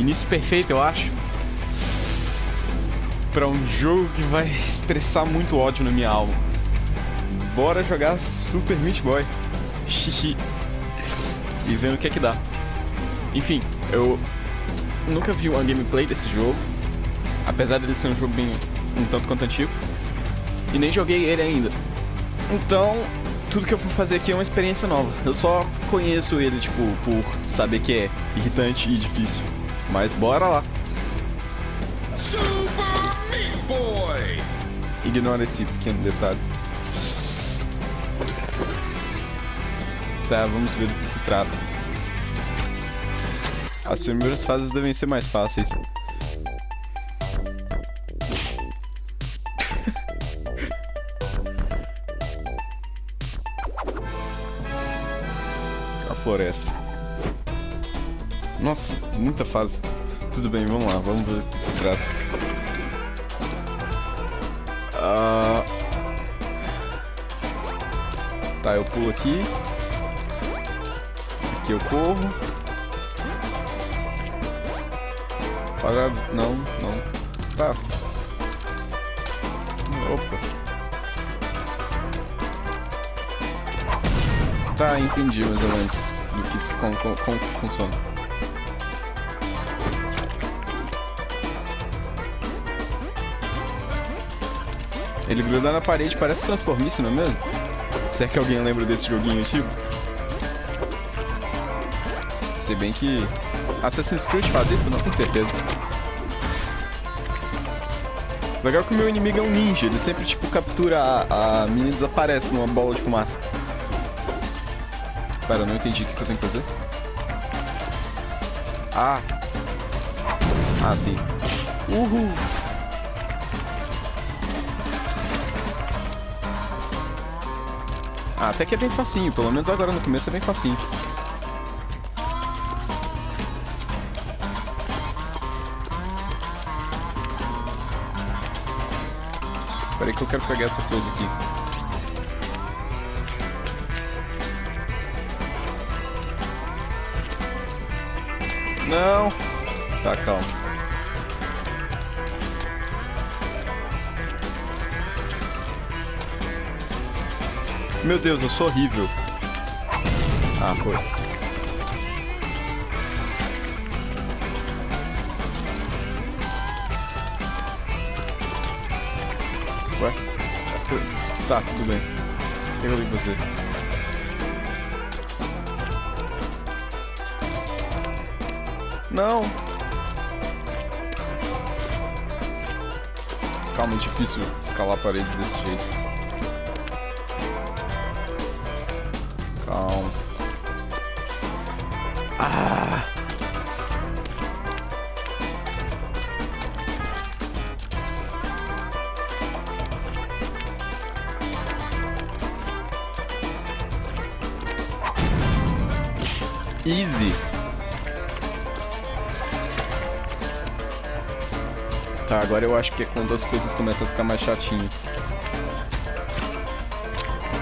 Início perfeito, eu acho. Pra um jogo que vai expressar muito ódio na minha alma. Bora jogar Super Meat Boy. e vendo o que é que dá. Enfim, eu nunca vi uma gameplay desse jogo. Apesar dele ser um jogo bem um tanto quanto antigo. E nem joguei ele ainda. Então, tudo que eu vou fazer aqui é uma experiência nova. Eu só conheço ele, tipo, por saber que é irritante e difícil. Mas bora lá. Super Meat Boy! Ignora esse pequeno detalhe. Tá, vamos ver do que se trata. As primeiras fases devem ser mais fáceis. A floresta. Nossa, muita fase. Tudo bem, vamos lá, vamos ver do que se trata. Uh... Tá, eu pulo aqui. Aqui eu corro. Para... Não, não. Tá. Opa. Tá, entendi mais ou menos do que como, como, como funciona. Ele gruda na parede, parece transformice, não é mesmo? Será que alguém lembra desse joguinho antigo? Se bem que Assassin's Creed faz isso, não tenho certeza. Legal que o meu inimigo é um ninja, ele sempre, tipo, captura a, a e desaparece numa bola de fumaça. Pera, não entendi o que eu tenho que fazer. Ah. Ah, sim. Uhul. Ah, até que é bem facinho, pelo menos agora no começo é bem facinho. Peraí que eu quero pegar essa coisa aqui. Não! Tá, calma. Meu Deus, eu sou horrível. Ah, foi. Tá, tudo bem. Eu que fazer? Não! Calma, é difícil escalar paredes desse jeito. Calma. Ah! Easy. Tá, agora eu acho que é quando as coisas começam a ficar mais chatinhas.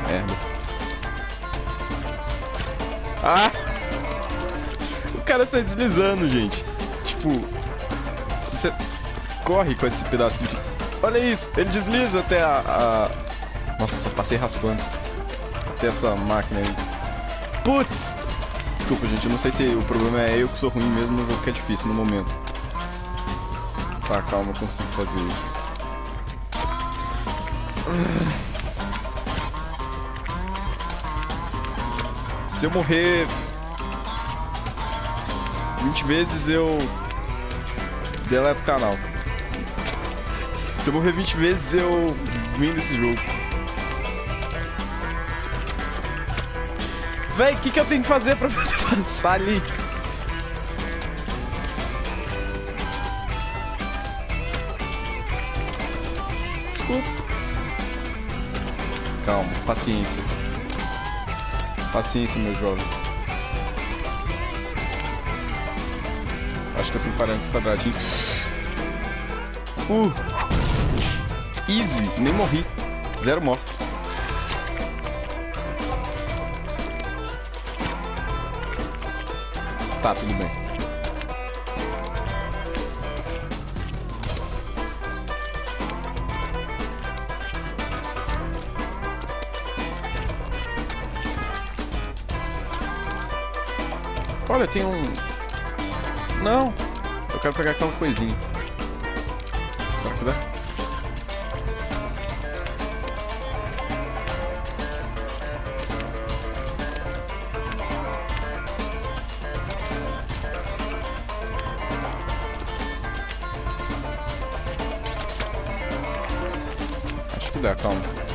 Merda. Ah! O cara sai deslizando, gente. Tipo, você corre com esse pedacinho de... Olha isso, ele desliza até a... a... Nossa, passei raspando. Até essa máquina aí. Putz! Desculpa, gente, eu não sei se o problema é eu que sou ruim mesmo, mas que é difícil no momento. Tá, calma, eu consigo fazer isso. Se eu morrer 20 vezes, eu deleto o canal. Se eu morrer 20 vezes, eu vim desse jogo. Véi, o que, que eu tenho que fazer pra passar ali? Desculpa. Calma, paciência. Paciência, meu jovem. Acho que eu tenho que parar nesse quadradinho. Uh! Easy, nem morri. Zero mortes. tá, tudo bem. Olha, tem um... Não, eu quero pegar aquela coisinha. Será que dá? Acho que dá, calma.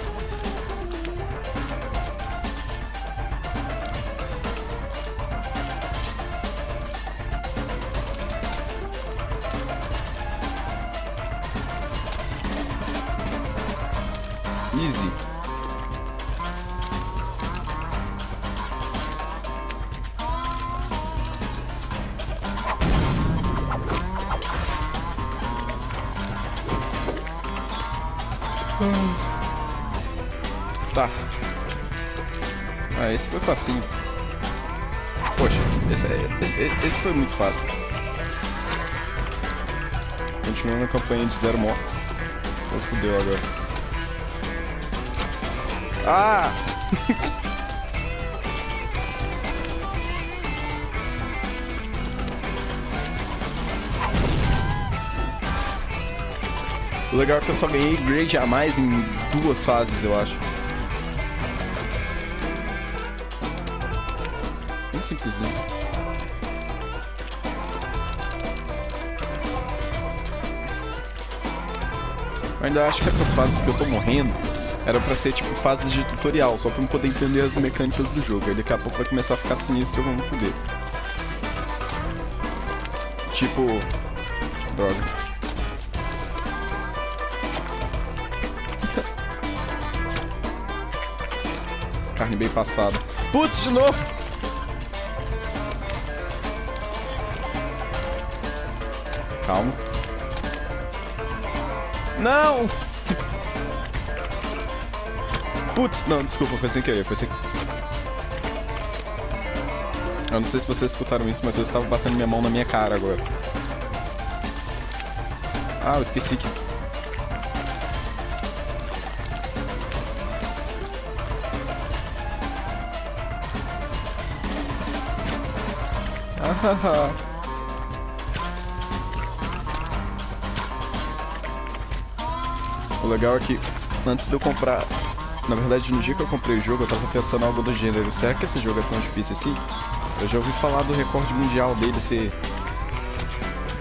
Tá. Ah, esse foi facinho. Poxa, esse, é, esse, esse foi muito fácil. Continuando a campanha de zero mortes. Oh, fudeu agora. Ah! o legal é que eu só ganhei grade a mais em duas fases, eu acho. Bem simplesinho. Eu ainda acho que essas fases que eu tô morrendo era pra ser tipo fases de tutorial, só pra eu poder entender as mecânicas do jogo. Aí daqui a pouco vai começar a ficar sinistro e eu vou me fuder. Tipo. Droga. Carne bem passada. Putz, de novo! Calma. Não! Putz, não, desculpa, foi sem querer, foi sem Eu não sei se vocês escutaram isso, mas eu estava batendo minha mão na minha cara agora. Ah, eu esqueci que... Ah, o legal é que antes de eu comprar na verdade, no dia que eu comprei o jogo, eu tava pensando algo do gênero. Será que esse jogo é tão difícil assim? Eu já ouvi falar do recorde mundial dele ser...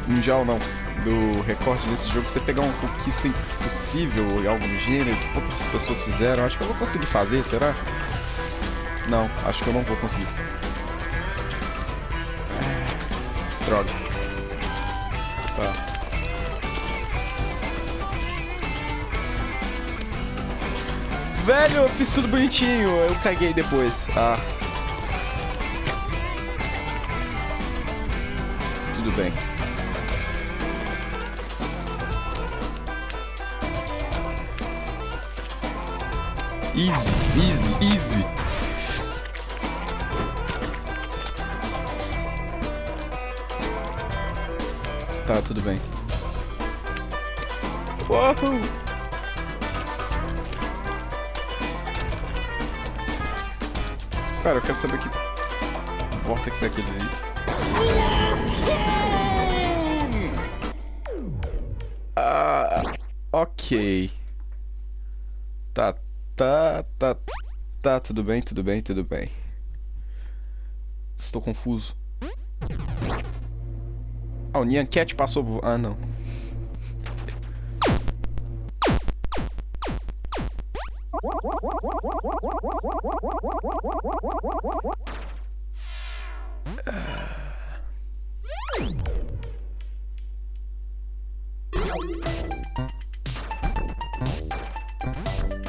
Mundial não. Do recorde desse jogo você pegar uma conquista impossível ou algo do gênero, que poucas pessoas fizeram. Acho que eu vou conseguir fazer, será? Não, acho que eu não vou conseguir. Droga. Tá. Velho, eu fiz tudo bonitinho, eu caguei depois. Ah. Tudo bem. Easy, easy, easy. Tá, tudo bem. Uou! Cara, eu quero saber que Vortex é aquele aí. Ah, ok. Tá, tá, tá, tá, tudo bem, tudo bem, tudo bem. Estou confuso. Ah, o Nyan Cat passou... Ah, não.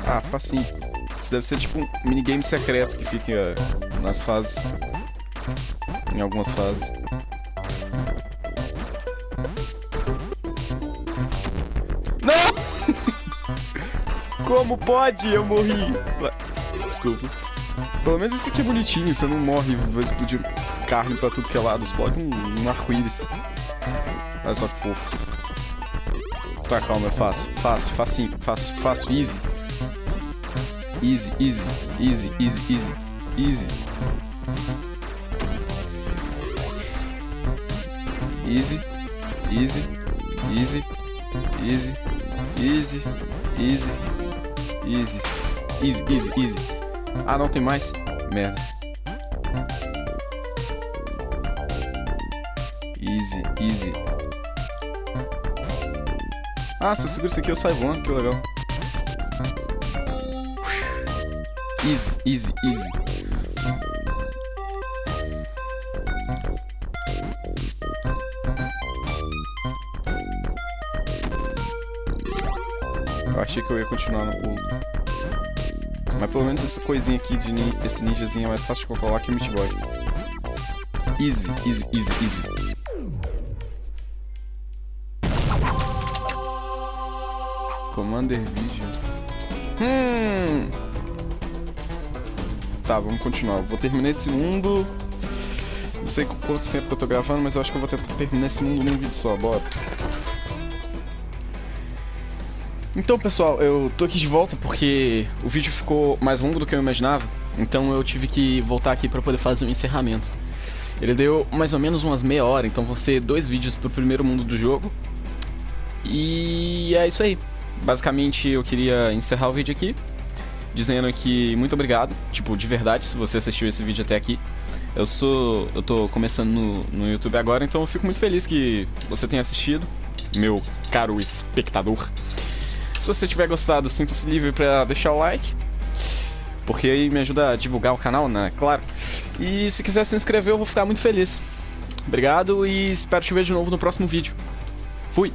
Ah, facinho. Isso deve ser tipo um minigame secreto que fica nas fases. Em algumas fases. Como pode? Eu morri. Desculpa. Pelo menos esse aqui é bonitinho, você não morre vai explodir carne pra tudo que é lado. Explode um, um arco-íris. Olha só que fofo. Tá, calma, é fácil. Fácil, facinho, fácil, fácil, easy. Easy, easy, easy, easy, easy, easy. Easy. Easy. Easy. Easy. Easy. Easy. Easy. Easy, easy, easy. Ah, não tem mais? Merda. Easy, easy. Ah, se eu seguro isso aqui eu saio voando, que legal. Easy, easy, easy. Eu achei que eu ia continuar no pulo. Mas pelo menos essa coisinha aqui de ni esse ninjazinho é mais fácil de controlar que o Meat Boy. Easy, easy, easy, easy. Commander Vision. Hum. Tá, vamos continuar. Eu vou terminar esse mundo. Não sei quanto tempo que eu tô gravando, mas eu acho que eu vou tentar terminar esse mundo num vídeo só. Bora. Então, pessoal, eu tô aqui de volta porque o vídeo ficou mais longo do que eu imaginava. Então eu tive que voltar aqui para poder fazer o um encerramento. Ele deu mais ou menos umas meia hora, então vão ser dois vídeos pro primeiro mundo do jogo. E é isso aí. Basicamente eu queria encerrar o vídeo aqui, dizendo que muito obrigado, tipo, de verdade, se você assistiu esse vídeo até aqui. Eu sou. eu tô começando no, no YouTube agora, então eu fico muito feliz que você tenha assistido, meu caro espectador. Se você tiver gostado, sinta-se livre para deixar o like, porque aí me ajuda a divulgar o canal, né? Claro. E se quiser se inscrever, eu vou ficar muito feliz. Obrigado e espero te ver de novo no próximo vídeo. Fui!